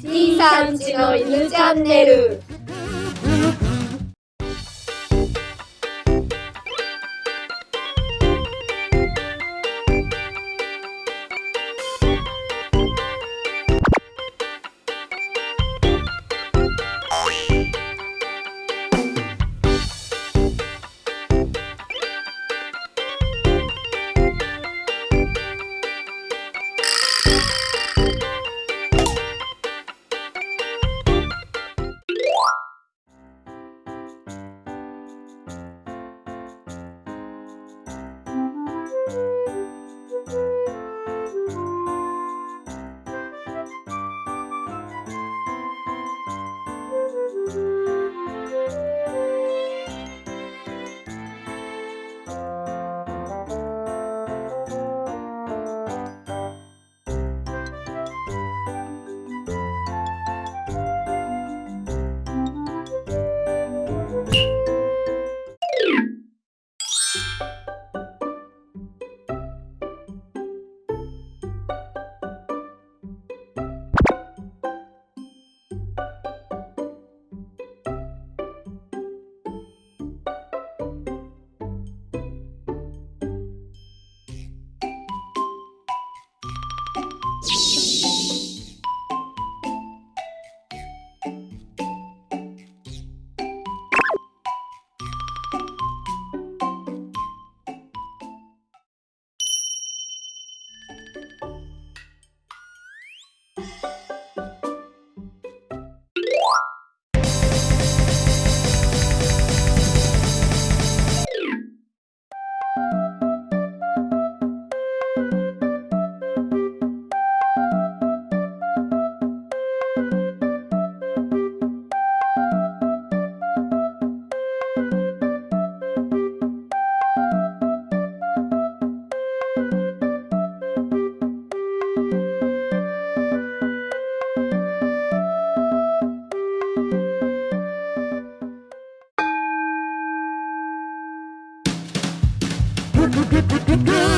C さんちの犬チャンネル。good, good, good, good, good.